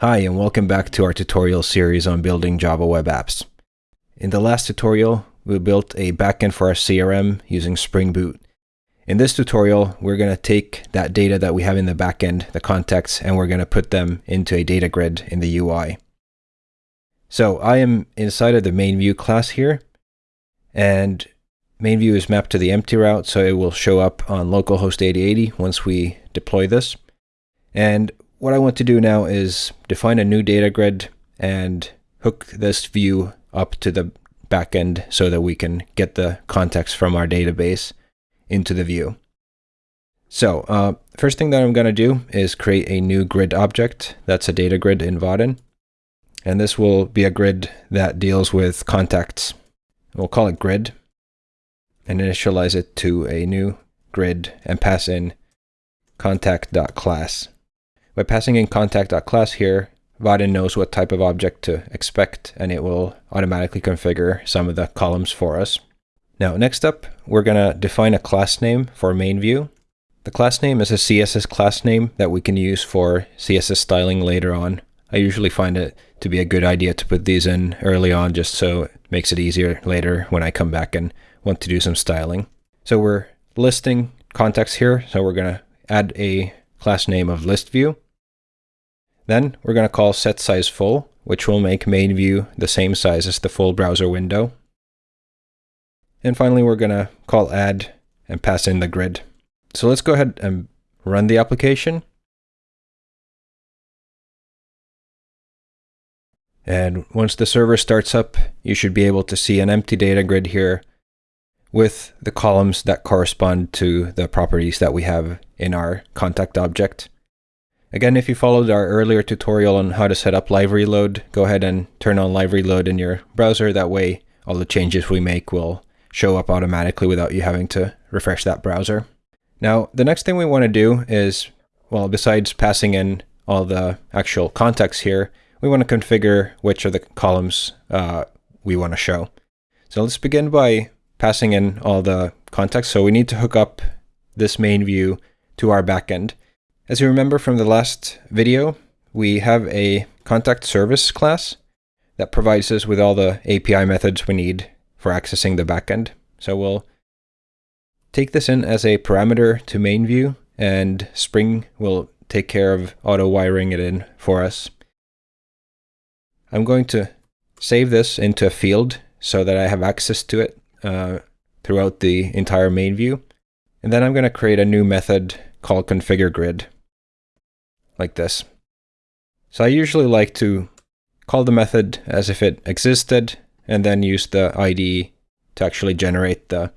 Hi and welcome back to our tutorial series on building Java web apps. In the last tutorial, we built a backend for our CRM using Spring Boot. In this tutorial, we're going to take that data that we have in the backend, the contacts, and we're going to put them into a data grid in the UI. So I am inside of the main view class here, and main view is mapped to the empty route, so it will show up on localhost 8080 once we deploy this. And what I want to do now is define a new data grid and hook this view up to the backend so that we can get the context from our database into the view. So uh, first thing that I'm going to do is create a new grid object. That's a data grid in Vaadin. And this will be a grid that deals with contacts. We'll call it grid and initialize it to a new grid and pass in contact.class. By passing in contact.class here, Vaadin knows what type of object to expect, and it will automatically configure some of the columns for us. Now, next up, we're going to define a class name for main view. The class name is a CSS class name that we can use for CSS styling later on. I usually find it to be a good idea to put these in early on just so it makes it easier later when I come back and want to do some styling. So we're listing contacts here, so we're going to add a class name of list view. Then we're going to call set size full, which will make main view the same size as the full browser window. And finally, we're going to call add and pass in the grid. So let's go ahead and run the application. And once the server starts up, you should be able to see an empty data grid here with the columns that correspond to the properties that we have in our contact object. Again, if you followed our earlier tutorial on how to set up live reload, go ahead and turn on live reload in your browser. That way, all the changes we make will show up automatically without you having to refresh that browser. Now, the next thing we want to do is, well, besides passing in all the actual contacts here, we want to configure which of the columns uh, we want to show. So let's begin by passing in all the contacts. So we need to hook up this main view to our backend. As you remember from the last video, we have a contact service class that provides us with all the API methods we need for accessing the backend. So we'll take this in as a parameter to main view and Spring will take care of auto wiring it in for us. I'm going to save this into a field so that I have access to it uh, throughout the entire main view. And then I'm going to create a new method called configure grid like this. So I usually like to call the method as if it existed and then use the ID to actually generate the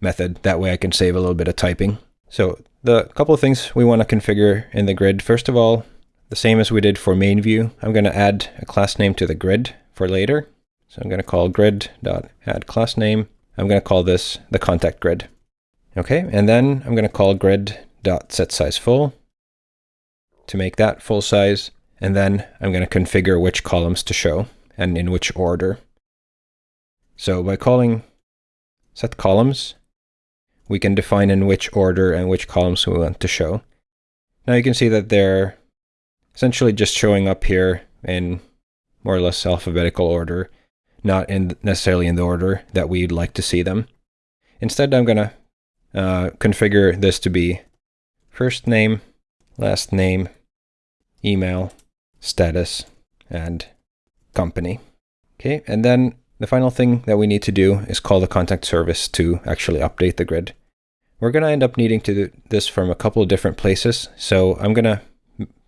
method. That way I can save a little bit of typing. So the couple of things we want to configure in the grid. First of all, the same as we did for main view, I'm going to add a class name to the grid for later. So I'm going to call grid.add class name. I'm going to call this the contact grid. Okay, and then I'm going to call grid.setSizeFull to make that full size. And then I'm going to configure which columns to show and in which order. So by calling set columns, we can define in which order and which columns we want to show. Now you can see that they're essentially just showing up here in more or less alphabetical order, not in necessarily in the order that we'd like to see them. Instead, I'm going to uh, configure this to be first name, last name, email, status, and company. Okay, and then the final thing that we need to do is call the contact service to actually update the grid. We're going to end up needing to do this from a couple of different places, so I'm going to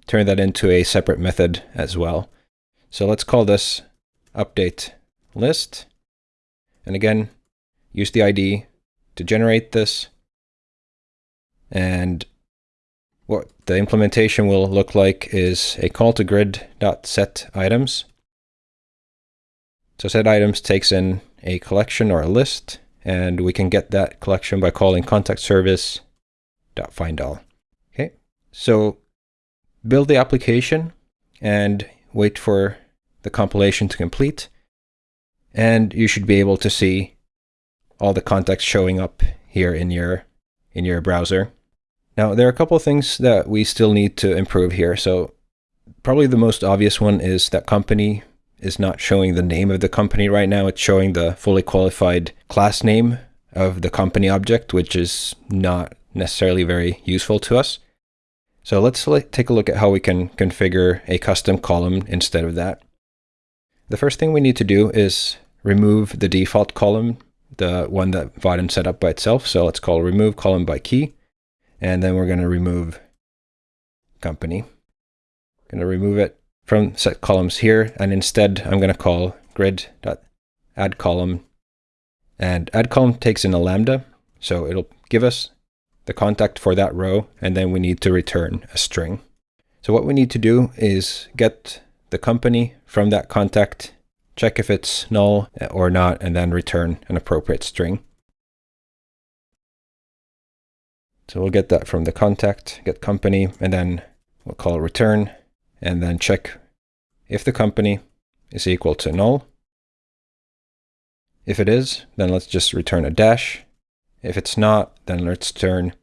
turn that into a separate method as well. So let's call this update list. And again, use the ID to generate this. And what the implementation will look like is a call to grid.set items. So set items takes in a collection or a list, and we can get that collection by calling contact all. Okay, so build the application and wait for the compilation to complete. And you should be able to see all the contacts showing up here in your in your browser. Now, there are a couple of things that we still need to improve here. So probably the most obvious one is that company is not showing the name of the company right now. It's showing the fully qualified class name of the company object, which is not necessarily very useful to us. So let's take a look at how we can configure a custom column instead of that. The first thing we need to do is remove the default column, the one that Vaadin set up by itself. So let's call remove column by key. And then we're going to remove company. I'm going to remove it from set columns here. And instead, I'm going to call grid.add column. And add column takes in a lambda. So it'll give us the contact for that row, and then we need to return a string. So what we need to do is get the company from that contact, check if it's null or not, and then return an appropriate string. So we'll get that from the contact, get company, and then we'll call return, and then check if the company is equal to null. If it is, then let's just return a dash. If it's not, then let's turn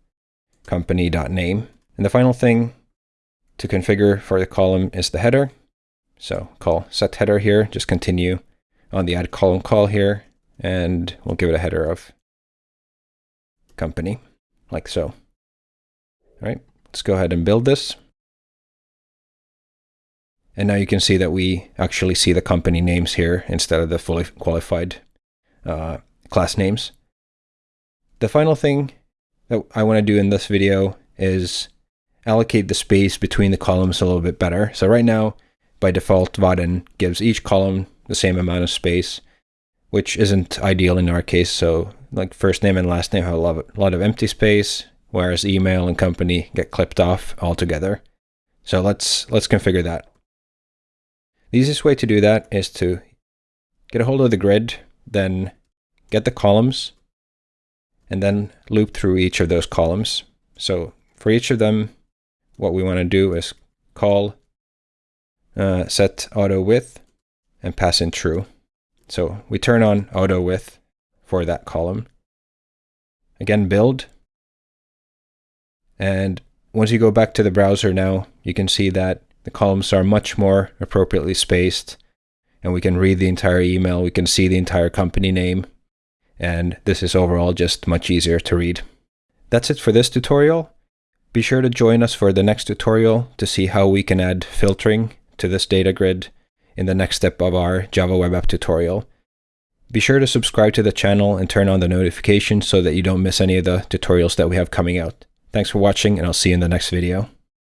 company.name. And the final thing to configure for the column is the header. So call set header here, just continue on the add column call here, and we'll give it a header of company, like so. All right, let's go ahead and build this. And now you can see that we actually see the company names here instead of the fully qualified uh, class names. The final thing that I want to do in this video is allocate the space between the columns a little bit better. So right now, by default, Vaadin gives each column the same amount of space, which isn't ideal in our case. So like first name and last name have a lot of, lot of empty space, whereas email and company get clipped off altogether. So let's let's configure that. The easiest way to do that is to get a hold of the grid, then get the columns, and then loop through each of those columns. So for each of them, what we want to do is call uh, set auto width and pass in true. So we turn on auto width for that column. Again, build. And once you go back to the browser now, you can see that the columns are much more appropriately spaced and we can read the entire email. We can see the entire company name and this is overall just much easier to read. That's it for this tutorial. Be sure to join us for the next tutorial to see how we can add filtering to this data grid in the next step of our Java Web App tutorial. Be sure to subscribe to the channel and turn on the notifications so that you don't miss any of the tutorials that we have coming out. Thanks for watching and I'll see you in the next video.